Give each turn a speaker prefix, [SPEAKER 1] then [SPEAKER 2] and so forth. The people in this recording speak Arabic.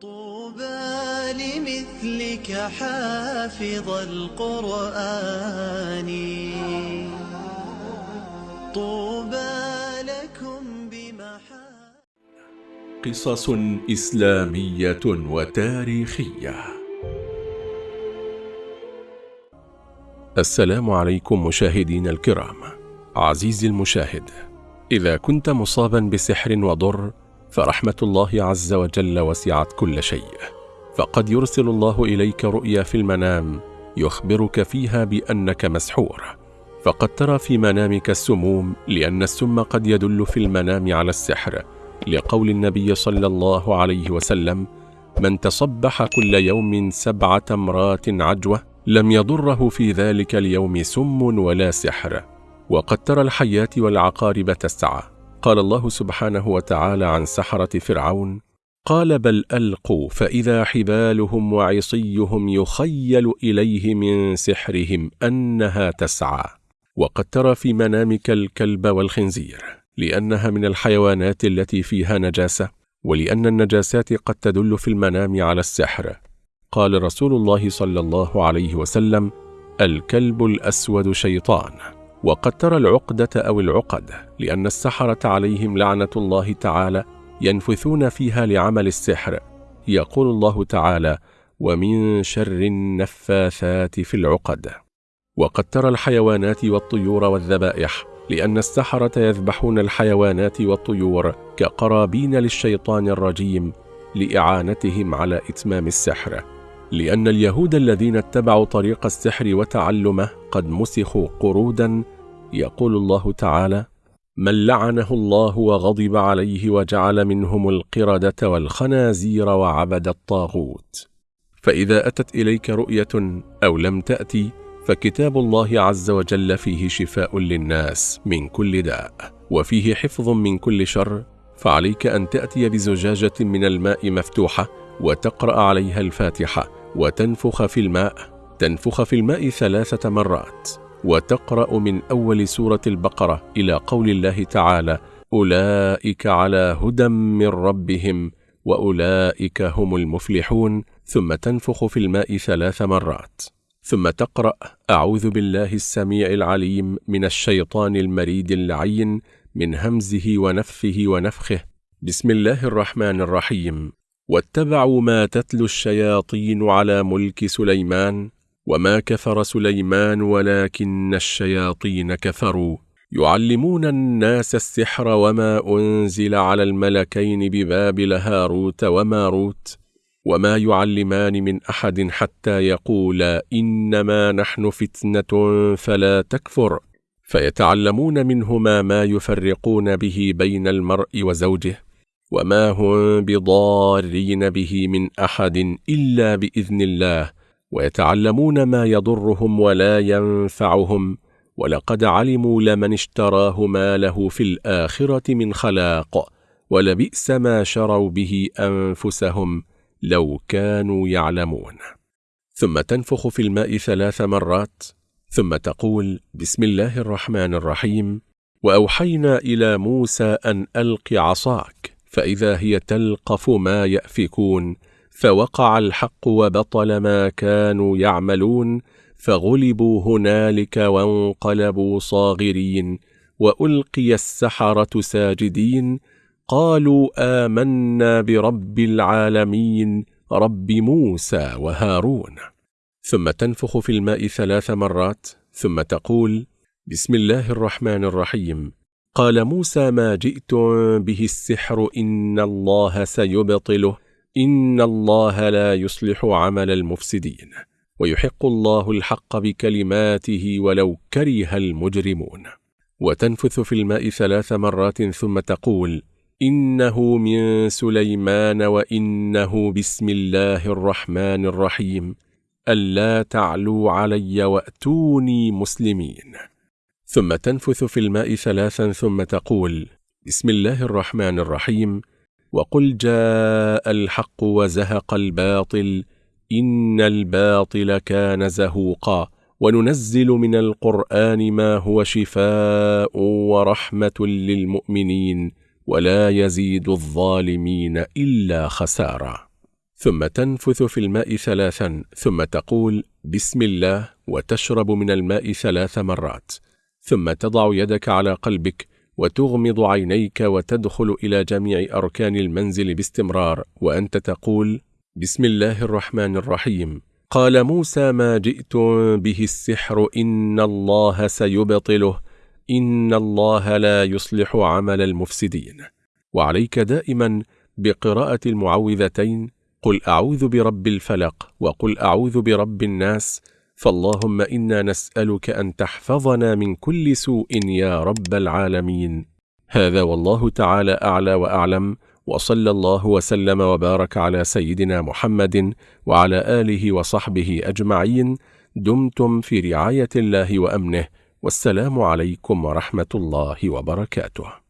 [SPEAKER 1] طوبى لمثلك حافظ القرآن. طوبى لكم بمحا
[SPEAKER 2] قصص إسلامية وتاريخية. السلام عليكم مشاهدينا الكرام. عزيزي المشاهد إذا كنت مصابا بسحر وضر فرحمة الله عز وجل وسعت كل شيء. فقد يرسل الله إليك رؤيا في المنام يخبرك فيها بأنك مسحور. فقد ترى في منامك السموم لأن السم قد يدل في المنام على السحر. لقول النبي صلى الله عليه وسلم من تصبح كل يوم سبع تمرات عجوة لم يضره في ذلك اليوم سم ولا سحر. وقد ترى الحيات والعقارب تسعى. قال الله سبحانه وتعالى عن سحرة فرعون قال بل ألقوا فإذا حبالهم وعصيهم يخيل إليه من سحرهم أنها تسعى. وقد ترى في منامك الكلب والخنزير لأنها من الحيوانات التي فيها نجاسة ولأن النجاسات قد تدل في المنام على السحر. قال رسول الله صلى الله عليه وسلم الكلب الأسود شيطان. وقد ترى العقدة أو العقد لأن السحرة عليهم لعنة الله تعالى ينفثون فيها لعمل السحر. يقول الله تعالى ومن شر النفاثات في العقد وقد ترى الحيوانات والطيور والذبائح لأن السحرة يذبحون الحيوانات والطيور كقرابين للشيطان الرجيم لإعانتهم على إتمام السحر. لأن اليهود الذين اتبعوا طريق السحر وتعلمه قد مسخوا قرودا يقول الله تعالى من لعنه الله وغضب عليه وجعل منهم القردة والخنازير وعبد الطاغوت. فإذا أتت إليك رؤية أو لم تأتي فكتاب الله عز وجل فيه شفاء للناس من كل داء وفيه حفظ من كل شر. فعليك أن تأتي بزجاجة من الماء مفتوحة وتقرأ عليها الفاتحة وتنفخ في الماء تنفخ في الماء ثلاثة مرات وتقرأ من أول سورة البقرة إلى قول الله تعالى أولئك على هدى من ربهم وأولئك هم المفلحون ثم تنفخ في الماء ثلاث مرات. ثم تقرأ أعوذ بالله السميع العليم من الشيطان المريد اللعين من همزه ونفه ونفخه. بسم الله الرحمن الرحيم. واتبعوا ما تتلو الشياطين على ملك سليمان وما كفر سليمان ولكن الشياطين كفروا. يعلمون الناس السحر وما أنزل على الملكين ببابل هاروت وماروت وما يعلمان من أحد حتى يقولا إنما نحن فتنة فلا تكفر. فيتعلمون منهما ما يفرقون به بين المرء وزوجه وما هم بضارين به من أحد إلا بإذن الله ويتعلمون ما يضرهم ولا ينفعهم ولقد علموا لمن اشتراه ما له في الآخرة من خلاق ولبئس ما شروا به أنفسهم لو كانوا يعلمون ثم تنفخ في الماء ثلاث مرات ثم تقول بسم الله الرحمن الرحيم وأوحينا إلى موسى أن ألق عصاك فإذا هي تلقف ما يأفكون فوقع الحق وبطل ما كانوا يعملون فغلبوا هنالك وانقلبوا صاغرين وألقي السحرة ساجدين قالوا آمنا برب العالمين رب موسى وهارون. ثم تنفخ في الماء ثلاث مرات ثم تقول بسم الله الرحمن الرحيم. قال موسى ما جئتم به السحر إن الله سيبطله إن الله لا يصلح عمل المفسدين ويحق الله الحق بكلماته ولو كره المجرمون. وتنفث في الماء ثلاث مرات ثم تقول إنه من سليمان وإنه بسم الله الرحمن الرحيم ألا تعلوا علي وأتوني مسلمين. ثم تنفث في الماء ثلاثا ثم تقول بسم الله الرحمن الرحيم وقل جاء الحق وزهق الباطل إن الباطل كان زهوقا وننزل من القرآن ما هو شفاء ورحمة للمؤمنين ولا يزيد الظالمين إلا خسارا. ثم تنفث في الماء ثلاثا ثم تقول بسم الله. وتشرب من الماء ثلاث مرات. ثم تضع يدك على قلبك وتغمض عينيك وتدخل إلى جميع أركان المنزل باستمرار وأنت تقول بسم الله الرحمن الرحيم. قال موسى ما جئتم به السحر إن الله سيبطله إن الله لا يصلح عمل المفسدين. وعليك دائما بقراءة المعوذتين قل أعوذ برب الفلق وقل أعوذ برب الناس فاللهم إنا نسألك أن تحفظنا من كل سوء يا رب العالمين. هذا والله تعالى أعلى وأعلم وصلى الله وسلم وبارك على سيدنا محمد وعلى آله وصحبه أجمعين. دمتم في رعاية الله وأمنه والسلام عليكم ورحمة الله وبركاته.